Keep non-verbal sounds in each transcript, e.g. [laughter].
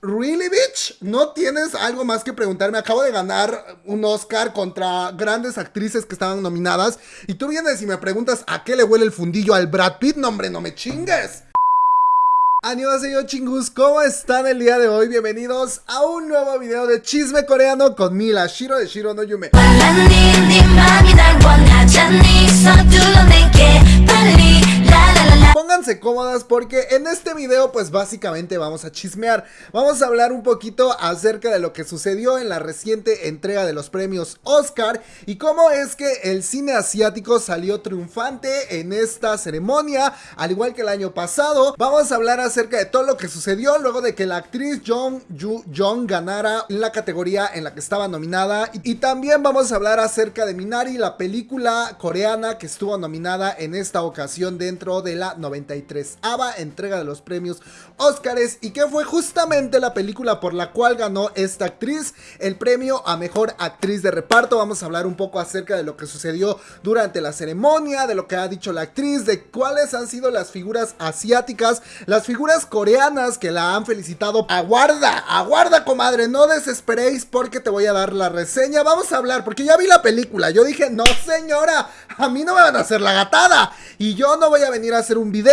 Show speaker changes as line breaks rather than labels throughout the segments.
¿Really, bitch? ¿No tienes algo más que preguntarme? Acabo de ganar un Oscar contra grandes actrices que estaban nominadas. Y tú vienes y me preguntas a qué le huele el fundillo al Brad Pitt. No, hombre, no me chingues. yo chingus, ¿cómo están el día de hoy? Bienvenidos a un nuevo video de chisme coreano con Mila Shiro de Shiro no Yume. Pónganse cómodas porque en este video pues básicamente vamos a chismear, vamos a hablar un poquito acerca de lo que sucedió en la reciente entrega de los premios Oscar y cómo es que el cine asiático salió triunfante en esta ceremonia, al igual que el año pasado. Vamos a hablar acerca de todo lo que sucedió luego de que la actriz Jung Yu Jong ganara la categoría en la que estaba nominada y, y también vamos a hablar acerca de Minari, la película coreana que estuvo nominada en esta ocasión dentro de la 93 ava entrega de los premios Oscars y que fue justamente la película por la cual ganó esta actriz el premio a mejor actriz de reparto. Vamos a hablar un poco acerca de lo que sucedió durante la ceremonia, de lo que ha dicho la actriz, de cuáles han sido las figuras asiáticas, las figuras coreanas que la han felicitado. Aguarda, aguarda comadre, no desesperéis porque te voy a dar la reseña. Vamos a hablar porque ya vi la película. Yo dije, no señora, a mí no me van a hacer la gatada y yo no voy a venir a hacer un video,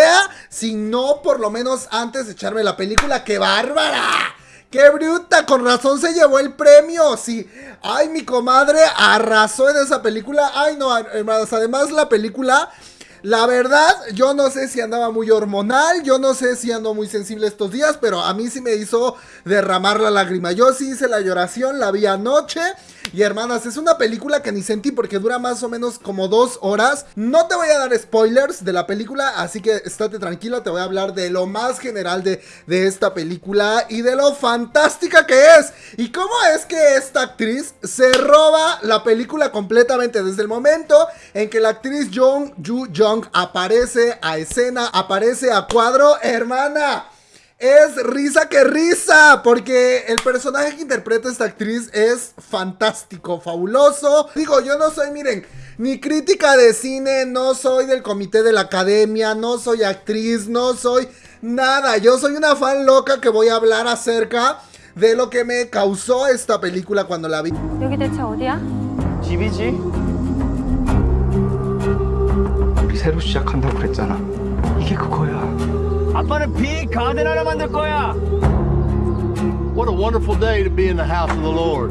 sino por lo menos antes de echarme la película. ¡Qué bárbara! ¡Qué bruta! Con razón se llevó el premio. Sí. Ay, mi comadre arrasó en esa película. Ay, no, hermanas. Además, la película. La verdad, yo no sé si andaba muy hormonal, yo no sé si ando muy sensible estos días, pero a mí sí me hizo derramar la lágrima. Yo sí hice la lloración, la vi anoche y hermanas, es una película que ni sentí porque dura más o menos como dos horas. No te voy a dar spoilers de la película, así que estate tranquilo, te voy a hablar de lo más general de, de esta película y de lo fantástica que es. Y cómo es que esta actriz se roba la película completamente desde el momento en que la actriz Jung Ju Jung aparece a escena, aparece a cuadro, hermana es risa que risa, porque el personaje que interpreta esta actriz es fantástico, fabuloso. Digo, yo no soy, miren, ni crítica de cine, no soy del comité de la academia, no soy actriz, no soy nada. Yo soy una fan loca que voy a hablar acerca de lo que me causó esta película cuando la vi.
아빠는 빅 가든 하나 만들 거야. What a wonderful day to be in the house of the Lord.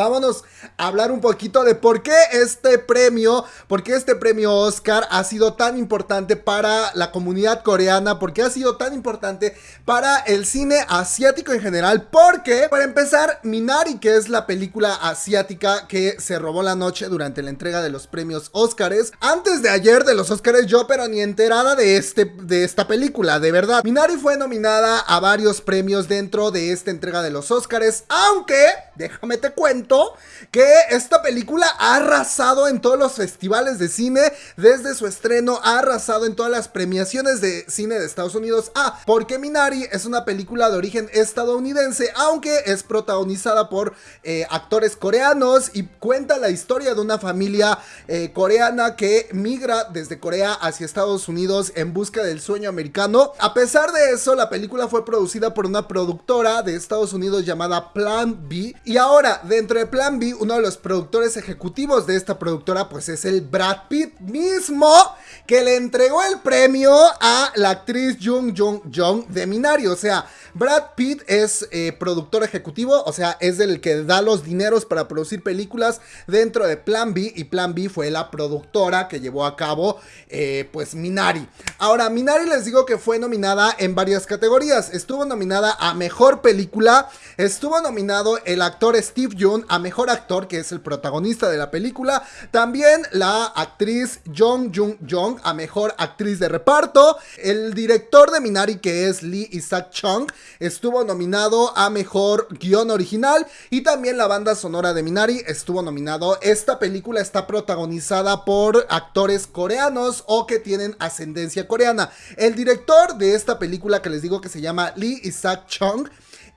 Vámonos a hablar un poquito de por qué este premio, por qué este premio Oscar ha sido tan importante para la comunidad coreana, por qué ha sido tan importante para el cine asiático en general, porque para empezar, Minari, que es la película asiática que se robó la noche durante la entrega de los premios Oscars, antes de ayer de los Oscars yo pero ni enterada de, este, de esta película, de verdad. Minari fue nominada a varios premios dentro de esta entrega de los Oscars, aunque, déjame te cuento, que esta película ha arrasado en todos los festivales de cine desde su estreno, ha arrasado en todas las premiaciones de cine de Estados Unidos. Ah, porque Minari es una película de origen estadounidense, aunque es protagonizada por eh, actores coreanos y cuenta la historia de una familia eh, coreana que migra desde Corea hacia Estados Unidos en busca del sueño americano. A pesar de eso, la película fue producida por una productora de Estados Unidos llamada Plan B y ahora dentro de Plan B, uno de los productores ejecutivos de esta productora, pues es el Brad Pitt mismo, que le entregó el premio a la actriz Jung Jung Jung de Minari. O sea, Brad Pitt es eh, productor ejecutivo, o sea, es el que da los dineros para producir películas dentro de Plan B, y Plan B fue la productora que llevó a cabo, eh, pues, Minari. Ahora, Minari les digo que fue nominada en varias categorías. Estuvo nominada a Mejor Película, estuvo nominado el actor Steve Young a Mejor Actor, que es el protagonista de la película. También la actriz Jung Jung Jung a Mejor Actriz de Reparto. El director de Minari, que es Lee Isaac Chung, estuvo nominado a Mejor Guión Original. Y también la banda sonora de Minari estuvo nominado. Esta película está protagonizada por actores coreanos o que tienen ascendencia coreana. El director de esta película que les digo que se llama Lee Isaac Chung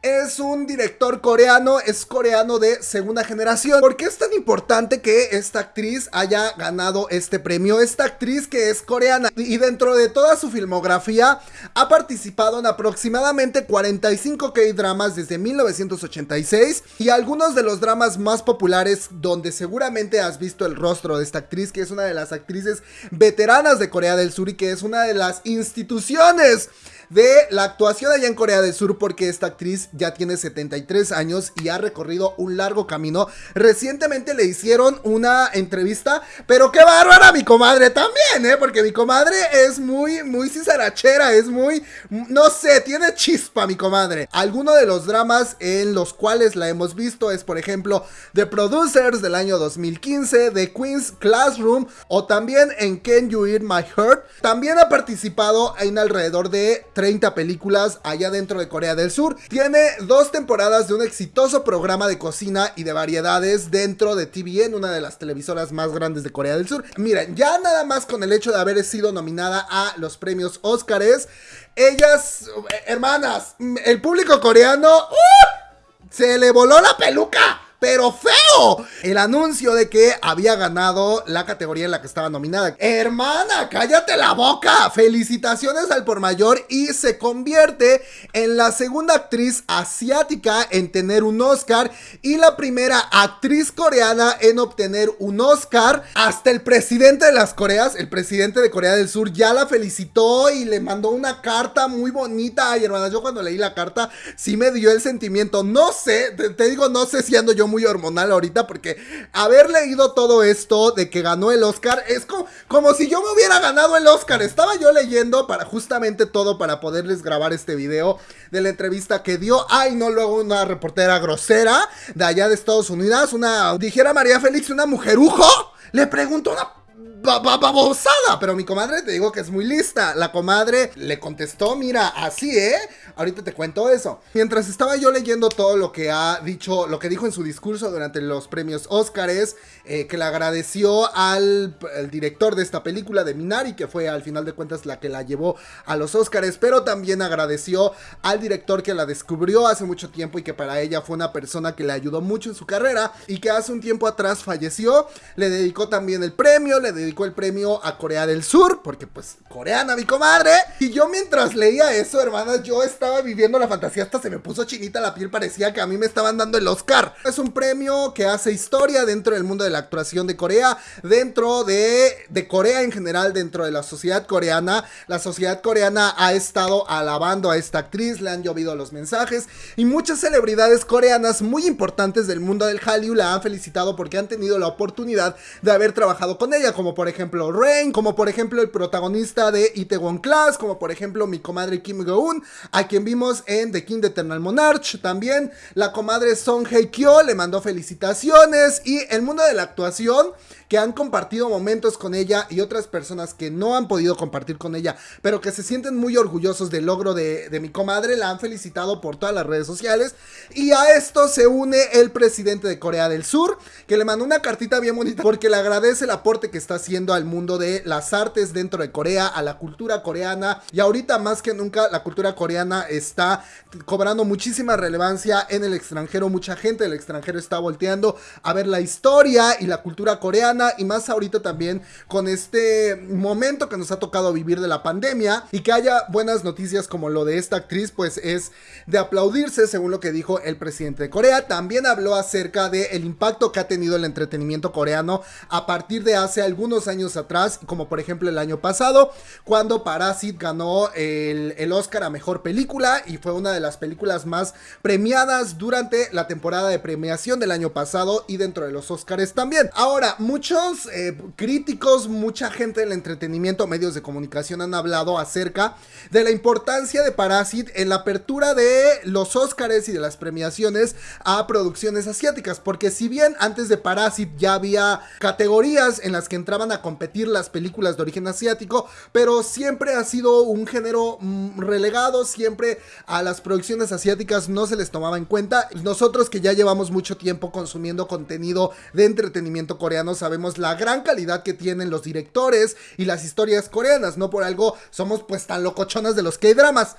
es un director coreano, es coreano de segunda generación. ¿Por qué es tan importante que esta actriz haya ganado este premio? Esta actriz que es coreana y dentro de toda su filmografía ha participado en aproximadamente 45 K-dramas desde 1986 y algunos de los dramas más populares donde seguramente has visto el rostro de esta actriz que es una de las actrices veteranas de Corea del Sur y que es una de las instituciones de la actuación allá en Corea del Sur porque esta actriz ya tiene 73 años y ha recorrido un largo camino. Recientemente le hicieron una entrevista, pero qué bárbara mi comadre también, ¿eh? Porque mi comadre es muy, muy cizarachera, es muy, no sé, tiene chispa mi comadre. Algunos de los dramas en los cuales la hemos visto es, por ejemplo, The Producers del año 2015, The Queen's Classroom o también en Can You Eat My Heart. También ha participado en alrededor de 30 películas allá dentro de Corea del Sur. Tiene dos temporadas de un exitoso programa de cocina y de variedades dentro de TVN, una de las televisoras más grandes de Corea del Sur. Miren, ya nada más con el hecho de haber sido nominada a los premios Óscares, ellas, hermanas, el público coreano, ¡uh! se le voló la peluca pero feo. El anuncio de que había ganado la categoría en la que estaba nominada. Hermana, cállate la boca. Felicitaciones al por mayor y se convierte en la segunda actriz asiática en tener un Oscar y la primera actriz coreana en obtener un Oscar. Hasta el presidente de las Coreas, el presidente de Corea del Sur, ya la felicitó y le mandó una carta muy bonita. Ay, hermana, yo cuando leí la carta sí me dio el sentimiento. No sé, te, te digo, no sé si ando yo muy hormonal ahorita porque haber leído todo esto de que ganó el Oscar es como, como si yo me hubiera ganado el Oscar. Estaba yo leyendo para justamente todo para poderles grabar este video de la entrevista que dio. Ay, no, luego una reportera grosera de allá de Estados Unidos, una, dijera María Félix, una mujerujo, le preguntó una babosada. Pero mi comadre te digo que es muy lista. La comadre le contestó, mira, así, ¿eh? Ahorita te cuento eso. Mientras estaba yo leyendo todo lo que ha dicho, lo que dijo en su discurso durante los premios Óscares, eh, que le agradeció al director de esta película, de Minari, que fue al final de cuentas la que la llevó a los Óscares, pero también agradeció al director que la descubrió hace mucho tiempo y que para ella fue una persona que le ayudó mucho en su carrera y que hace un tiempo atrás falleció. Le dedicó también el premio, le dedicó el premio a Corea del Sur, porque pues coreana mi comadre. Y yo mientras leía eso, hermanas, yo estaba estaba viviendo la fantasía, hasta se me puso chinita la piel, parecía que a mí me estaban dando el Oscar. Es un premio que hace historia dentro del mundo de la actuación de Corea, dentro de, de Corea en general, dentro de la sociedad coreana. La sociedad coreana ha estado alabando a esta actriz, le han llovido los mensajes y muchas celebridades coreanas muy importantes del mundo del Hallyu la han felicitado porque han tenido la oportunidad de haber trabajado con ella, como por ejemplo Rain, como por ejemplo el protagonista de Itaewon Class, como por ejemplo mi comadre Kim Go-un, a quien vimos en The King Eternal Monarch. También la comadre Song Hye le mandó felicitaciones. Y el mundo de la actuación que han compartido momentos con ella y otras personas que no han podido compartir con ella, pero que se sienten muy orgullosos del logro de, mi comadre, la han felicitado por todas las redes sociales. Y a esto se une el presidente de Corea del Sur, que le mandó una cartita bien bonita porque le agradece el aporte que está haciendo al mundo de las artes dentro de Corea, a la cultura coreana. Y ahorita más que nunca la cultura coreana está cobrando muchísima relevancia en el extranjero. Mucha gente del extranjero está volteando a ver la historia y la cultura coreana y más ahorita también con este momento que nos ha tocado vivir de la pandemia y que haya buenas noticias como lo de esta actriz pues es de aplaudirse según lo que dijo el presidente de Corea. También habló acerca del el impacto que ha tenido el entretenimiento coreano a partir de hace algunos años atrás como por ejemplo el año pasado cuando Parasit ganó el, el Oscar a Mejor Película y fue una de las películas más premiadas durante la temporada de premiación del año pasado y dentro de los Oscars también. Ahora, muchos muchos eh, críticos, mucha gente del entretenimiento, medios de comunicación han hablado acerca de la importancia de Parasit en la apertura de los Oscars y de las premiaciones a producciones asiáticas, porque si bien antes de Parasit ya había categorías en las que entraban a competir las películas de origen asiático, pero siempre ha sido un género mm, relegado, siempre a las producciones asiáticas no se les tomaba en cuenta. Nosotros que ya llevamos mucho tiempo consumiendo contenido de entretenimiento coreano, sabemos la gran calidad que tienen los directores y las historias coreanas. No por algo somos pues tan locochonas de los K-dramas.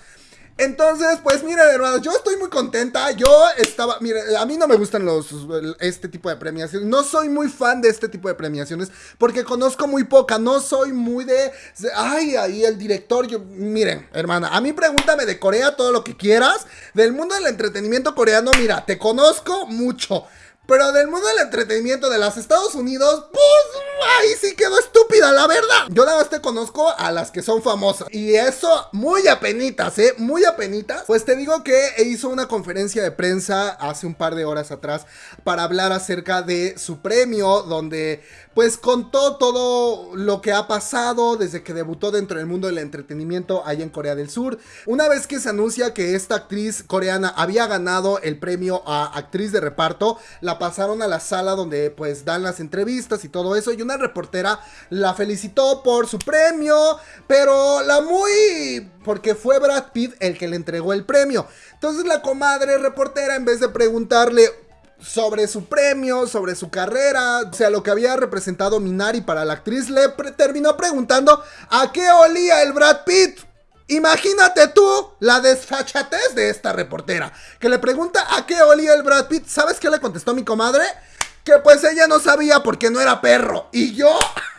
Entonces, pues miren, hermanos, yo estoy muy contenta. Yo estaba, mire, a mí no me gustan los este tipo de premiaciones. No soy muy fan de este tipo de premiaciones porque conozco muy poca. No soy muy de, ay, ahí el director. Yo, miren, hermana, a mí pregúntame de Corea todo lo que quieras. Del mundo del entretenimiento coreano, mira, te conozco mucho. Pero del mundo del entretenimiento de los Estados Unidos, pues ahí sí quedó estúpida, la verdad. Yo nada más te conozco a las que son famosas. Y eso muy apenitas, ¿eh? Muy apenitas. Pues te digo que hizo una conferencia de prensa hace un par de horas atrás para hablar acerca de su premio, donde pues contó todo lo que ha pasado desde que debutó dentro del mundo del entretenimiento allá en Corea del Sur. Una vez que se anuncia que esta actriz coreana había ganado el premio a actriz de reparto, la pasaron a la sala donde pues dan las entrevistas y todo eso y una reportera la felicitó por su premio, pero la muy... porque fue Brad Pitt el que le entregó el premio. Entonces la comadre reportera en vez de preguntarle, sobre su premio, sobre su carrera, o sea, lo que había representado Minari para la actriz, le terminó preguntando a qué olía el Brad Pitt. Imagínate tú la desfachatez de esta reportera, que le pregunta a qué olía el Brad Pitt. ¿Sabes qué le contestó mi comadre? Que pues ella no sabía porque no era perro. Y yo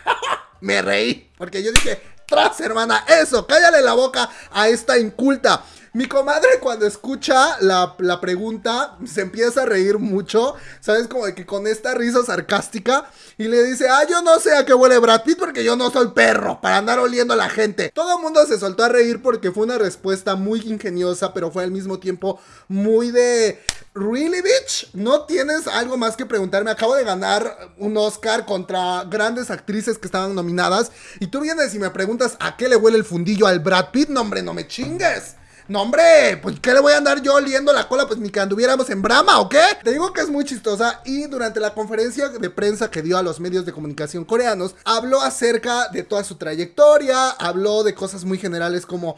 [laughs] me reí, porque yo dije, tras hermana, eso, cállale la boca a esta inculta. Mi comadre cuando escucha la, pregunta se empieza a reír mucho, ¿sabes? Como de que con esta risa sarcástica y le dice, ah, yo no sé a qué huele Brad Pitt porque yo no soy perro para andar oliendo a la gente. Todo el mundo se soltó a reír porque fue una respuesta muy ingeniosa, pero fue al mismo tiempo muy de... ¿Really, bitch? ¿No tienes algo más que preguntarme? Acabo de ganar un Oscar contra grandes actrices que estaban nominadas. Y tú vienes y me preguntas a qué le huele el fundillo al Brad Pitt. No, hombre, no me chingues. No, hombre, pues ¿qué le voy a andar yo oliendo la cola? Pues ni que anduviéramos en brama, ¿o qué? Te digo que es muy chistosa y durante la conferencia de prensa que dio a los medios de comunicación coreanos, habló acerca de toda su trayectoria, habló de cosas muy generales como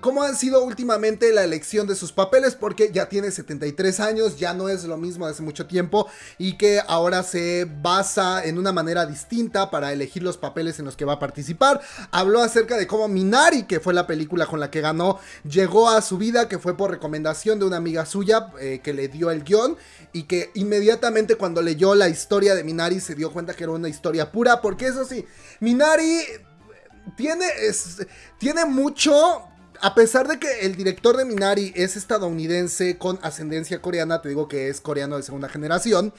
cómo ha sido últimamente la elección de sus papeles, porque ya tiene 73 años, ya no es lo mismo de hace mucho tiempo, y que ahora se basa en una manera distinta para elegir los papeles en los que va a participar. Habló acerca de cómo Minari, que fue la película con la que ganó, llegó a su vida, que fue por recomendación de una amiga suya eh, que le dio el guion, y que inmediatamente cuando leyó la historia de Minari se dio cuenta que era una historia pura, porque eso sí, Minari tiene, tiene mucho a pesar de que el director de Minari es estadounidense con ascendencia coreana, te digo que es coreano de segunda generación,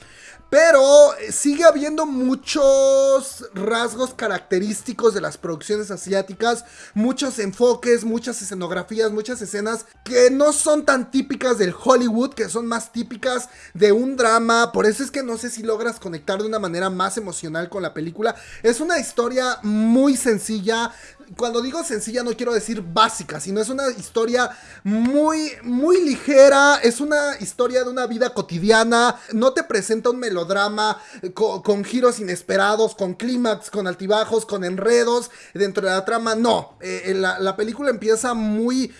pero sigue habiendo muchos rasgos característicos de las producciones asiáticas, muchos enfoques, muchas escenografías, muchas escenas que no son tan típicas del Hollywood, que son más típicas de un drama, por eso es que no sé si logras conectar de una manera más emocional con la película. Es una historia muy sencilla, cuando digo sencilla no quiero decir básica, sino es una historia muy, muy ligera, es una historia de una vida cotidiana, no te presenta un melodrama con, giros inesperados, con clímax, con altibajos, con enredos dentro de la trama, no, eh, la película empieza muy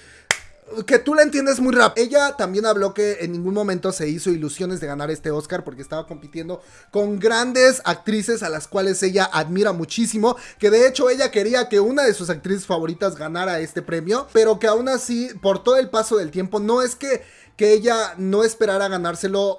que tú la entiendes muy rápido. Ella también habló que en ningún momento se hizo ilusiones de ganar este Oscar porque estaba compitiendo con grandes actrices a las cuales ella admira muchísimo. Que de hecho ella quería que una de sus actrices favoritas ganara este premio, pero que aún así, por todo el paso del tiempo, no es que, que ella no esperara ganárselo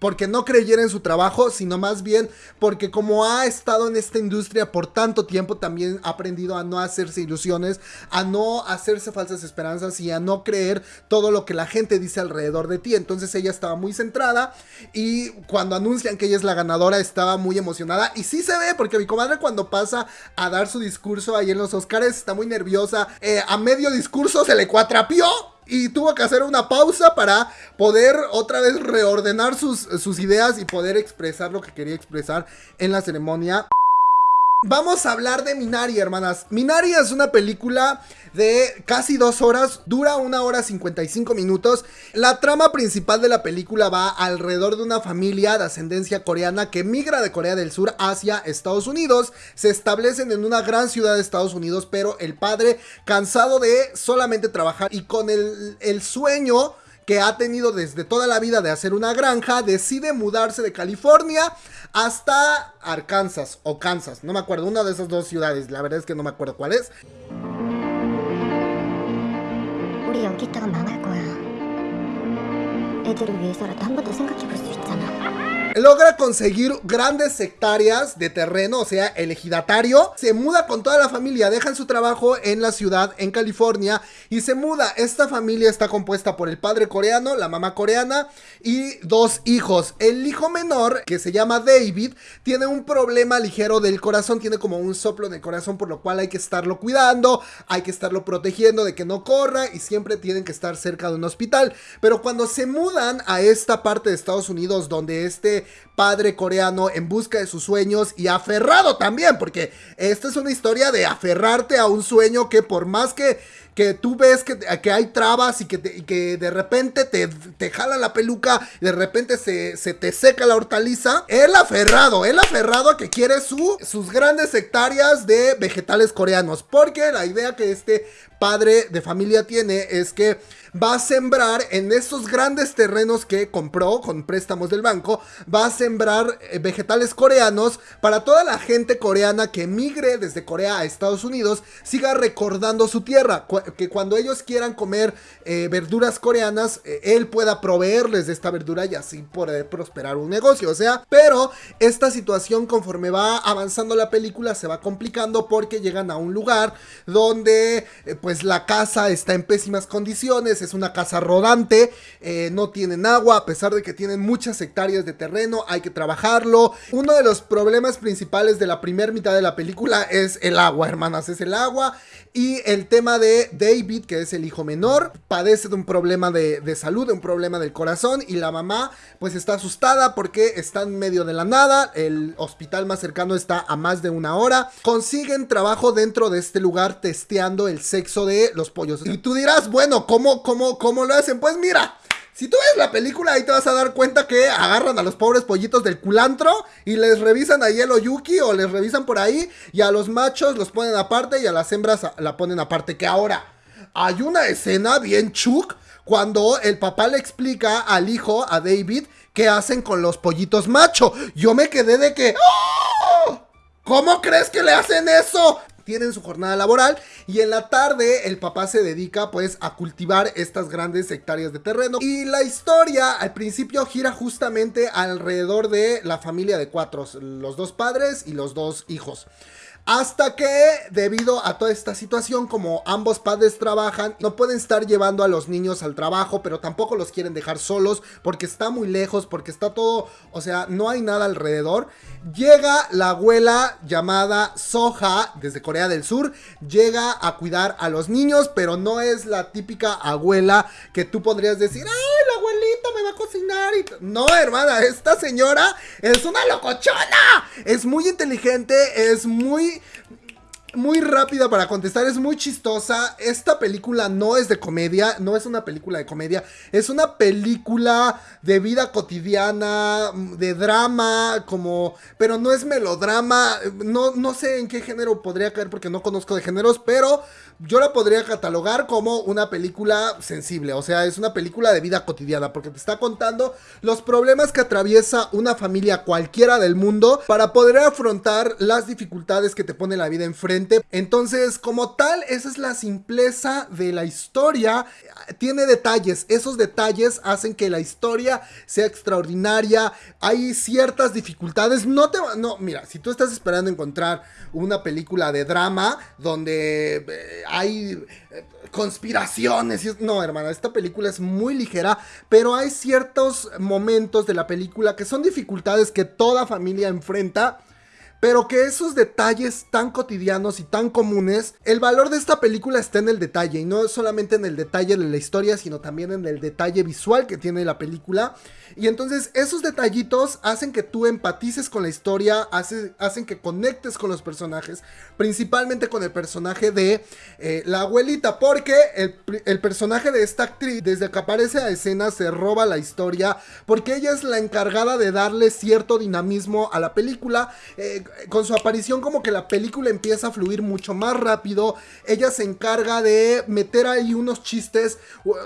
porque no creyera en su trabajo, sino más bien porque como ha estado en esta industria por tanto tiempo, también ha aprendido a no hacerse ilusiones, a no hacerse falsas esperanzas y a no creer todo lo que la gente dice alrededor de ti. Entonces ella estaba muy centrada y cuando anuncian que ella es la ganadora estaba muy emocionada. Y sí se ve porque mi comadre cuando pasa a dar su discurso ahí en los Oscars está muy nerviosa, eh, a medio discurso se le cuatrapió y tuvo que hacer una pausa para poder otra vez reordenar sus, sus ideas y poder expresar lo que quería expresar en la ceremonia. Vamos a hablar de Minari, hermanas. Minari es una película de casi dos horas, dura una hora 55 minutos. La trama principal de la película va alrededor de una familia de ascendencia coreana que migra de Corea del Sur hacia Estados Unidos. Se establecen en una gran ciudad de Estados Unidos, pero el padre, cansado de solamente trabajar y con el, el sueño que ha tenido desde toda la vida de hacer una granja, decide mudarse de California hasta Arkansas o Kansas, no me acuerdo, una de esas dos ciudades, la verdad es que no me acuerdo cuál es. Logra conseguir grandes hectáreas de terreno, o sea, el ejidatario. Se muda con toda la familia, dejan su trabajo en la ciudad, en California, y se muda. Esta familia está compuesta por el padre coreano, la mamá coreana y dos hijos. El hijo menor, que se llama David, tiene un problema ligero del corazón, tiene como un soplo en el corazón, por lo cual hay que estarlo cuidando, hay que estarlo protegiendo de que no corra y siempre tienen que estar cerca de un hospital. Pero cuando se mudan a esta parte de Estados Unidos, donde este padre coreano en busca de sus sueños y aferrado también, porque esta es una historia de aferrarte a un sueño que por más que, que tú ves que, hay trabas y que, que de repente te, te jala la peluca, de repente se, se, te seca la hortaliza, él aferrado, él aferrado a que quiere su, sus grandes hectáreas de vegetales coreanos, porque la idea que este padre de familia tiene es que va a sembrar en estos grandes terrenos que compró con préstamos del banco, va a sembrar eh, vegetales coreanos para toda la gente coreana que emigre desde Corea a Estados Unidos, siga recordando su tierra, que cuando ellos quieran comer eh, verduras coreanas, eh, él pueda proveerles de esta verdura y así poder prosperar un negocio, o sea, pero esta situación conforme va avanzando la película se va complicando porque llegan a un lugar donde pues la casa está en pésimas condiciones, es una casa rodante, eh, no tienen agua, a pesar de que tienen muchas hectáreas de terreno, hay que trabajarlo. Uno de los problemas principales de la primera mitad de la película es el agua, hermanas, es el agua. Y el tema de David, que es el hijo menor, padece de un problema de salud, de un problema del corazón. Y la mamá, pues está asustada porque está en medio de la nada. El hospital más cercano está a más de una hora. Consiguen trabajo dentro de este lugar testeando el sexo de los pollos. Y tú dirás, bueno, ¿cómo, cómo, cómo lo hacen? Pues mira. Si tú ves la película, ahí te vas a dar cuenta que agarran a los pobres pollitos del culantro y les revisan ahí el oyuki o les revisan por ahí y a los machos los ponen aparte y a las hembras la ponen aparte. Que ahora hay una escena bien chuk cuando el papá le explica al hijo, a David, qué hacen con los pollitos macho. Yo me quedé de que... ¡Oh! ¿Cómo crees que le hacen eso? Tienen su jornada laboral y en la tarde el papá se dedica pues a cultivar estas grandes hectáreas de terreno y la historia al principio gira justamente alrededor de la familia de cuatro, los dos padres y los dos hijos. Hasta que, debido a toda esta situación, como ambos padres trabajan, no pueden estar llevando a los niños al trabajo, pero tampoco los quieren dejar solos porque está muy lejos, porque está todo, o sea, no hay nada alrededor. Llega la abuela llamada Soja desde Corea del Sur, llega a cuidar a los niños, pero no es la típica abuela que tú podrías decir, ¡ay, me va a cocinar! Y no, hermana, esta señora es una locochona. Es muy inteligente, es muy muy rápida para contestar, es muy chistosa. Esta película no es de comedia, no es una película de comedia, es una película de vida cotidiana, de drama, como, pero no es melodrama, no, no sé en qué género podría caer porque no conozco de géneros, pero yo la podría catalogar como una película sensible, o sea, es una película de vida cotidiana, porque te está contando los problemas que atraviesa una familia cualquiera del mundo para poder afrontar las dificultades que te pone la vida enfrente. Entonces, como tal, esa es la simpleza de la historia. Tiene detalles, esos detalles hacen que la historia sea extraordinaria. Hay ciertas dificultades, no te no, mira, si tú estás esperando encontrar una película de drama donde eh, hay eh, conspiraciones. No, hermana, esta película es muy ligera, pero hay ciertos momentos de la película que son dificultades que toda familia enfrenta. Pero que esos detalles tan cotidianos y tan comunes, el valor de esta película está en el detalle, y no solamente en el detalle de la historia, sino también en el detalle visual que tiene la película. Y entonces esos detallitos hacen que tú empatices con la historia, hacen que conectes con los personajes, principalmente con el personaje de eh, la abuelita, porque el, personaje de esta actriz, desde que aparece a escena, se roba la historia, porque ella es la encargada de darle cierto dinamismo a la película. Eh, con su aparición como que la película empieza a fluir mucho más rápido, ella se encarga de meter ahí unos chistes,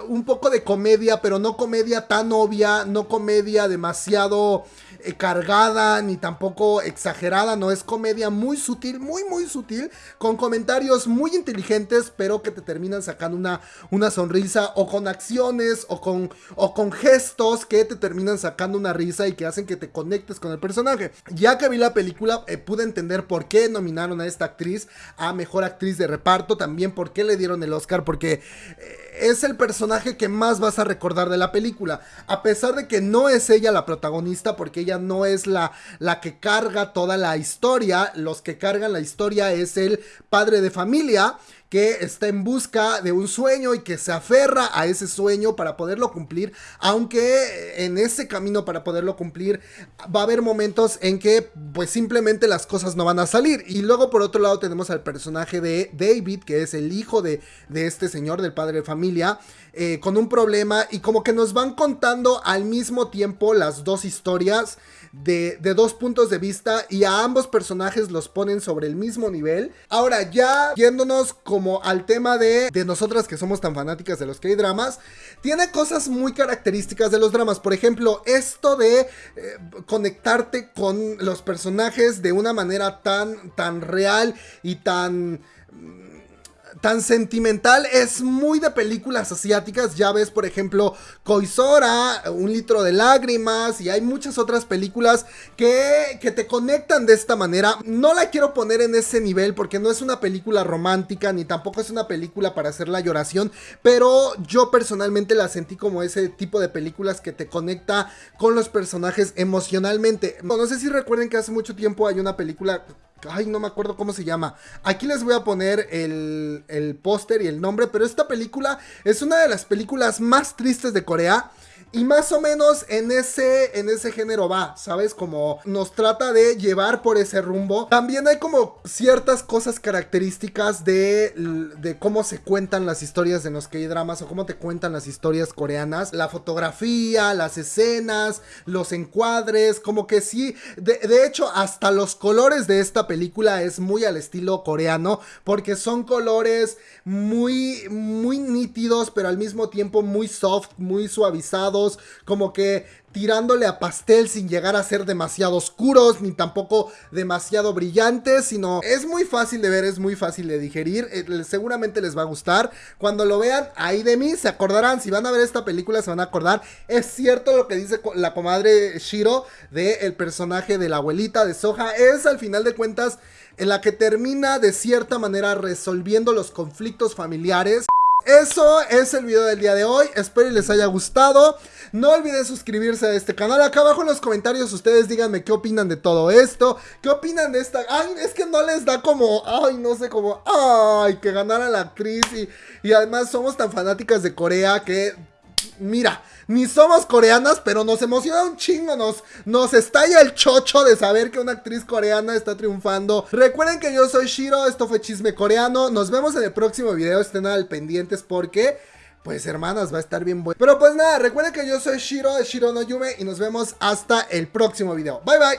un poco de comedia, pero no comedia tan obvia, no comedia demasiado eh, cargada ni tampoco exagerada, no es comedia muy sutil, muy muy sutil, con comentarios muy inteligentes, pero que te terminan sacando una, una sonrisa o con acciones o con, o con gestos que te terminan sacando una risa y que hacen que te conectes con el personaje. Ya que vi la película, eh, pude entender por qué nominaron a esta actriz a mejor actriz de reparto, también por qué le dieron el Oscar, porque eh, es el personaje que más vas a recordar de la película. A pesar de que no es ella la protagonista, porque ella no es la, la que carga toda la historia, los que cargan la historia es el padre de familia que está en busca de un sueño y que se aferra a ese sueño para poderlo cumplir, aunque en ese camino para poderlo cumplir va a haber momentos en que pues simplemente las cosas no van a salir. Y luego por otro lado tenemos al personaje de David, que es el hijo de, de este señor, del padre de familia, eh, con un problema y como que nos van contando al mismo tiempo las dos historias de, dos puntos de vista y a ambos personajes los ponen sobre el mismo nivel. Ahora, ya yéndonos como al tema de, de nosotras que somos tan fanáticas de los K-dramas, tiene cosas muy características de los dramas. Por ejemplo, esto de eh, conectarte con los personajes de una manera tan, tan real y tan tan sentimental, es muy de películas asiáticas. Ya ves, por ejemplo, Koisora, Un litro de lágrimas, y hay muchas otras películas que, que te conectan de esta manera. No la quiero poner en ese nivel porque no es una película romántica, ni tampoco es una película para hacer la lloración, pero yo personalmente la sentí como ese tipo de películas que te conecta con los personajes emocionalmente. No sé si recuerden que hace mucho tiempo hay una película Ay, no me acuerdo cómo se llama. Aquí les voy a poner el, el póster y el nombre, pero esta película es una de las películas más tristes de Corea. Y más o menos en ese, en ese género va, ¿sabes? Como nos trata de llevar por ese rumbo. También hay como ciertas cosas características de, de cómo se cuentan las historias de los K-dramas o cómo te cuentan las historias coreanas. La fotografía, las escenas, los encuadres, como que sí. De, de hecho, hasta los colores de esta película es muy al estilo coreano porque son colores muy, muy nítidos, pero al mismo tiempo muy soft, muy suavizados como que tirándole a pastel sin llegar a ser demasiado oscuros ni tampoco demasiado brillantes, sino es muy fácil de ver, es muy fácil de digerir, eh, seguramente les va a gustar. Cuando lo vean, ahí de mí se acordarán, si van a ver esta película se van a acordar, es cierto lo que dice la comadre Shiro de el personaje de la abuelita de Soja, es al final de cuentas en la que termina de cierta manera resolviendo los conflictos familiares. Eso es el video del día de hoy, espero y les haya gustado. No olviden suscribirse a este canal. Acá abajo en los comentarios ustedes díganme qué opinan de todo esto. ¿Qué opinan de esta? Ay, es que no les da como, ay, no sé, como, ay, que ganara la actriz. Y, y además somos tan fanáticas de Corea que mira, ni somos coreanas, pero nos emociona un chingo, nos, nos estalla el chocho de saber que una actriz coreana está triunfando. Recuerden que yo soy Shiro, esto fue Chisme Coreano, nos vemos en el próximo video, estén al pendientes porque... Pues hermanas, va a estar bien bueno. Pero pues nada, recuerden que yo soy Shiro Shiro no Yume y nos vemos hasta el próximo video. Bye bye.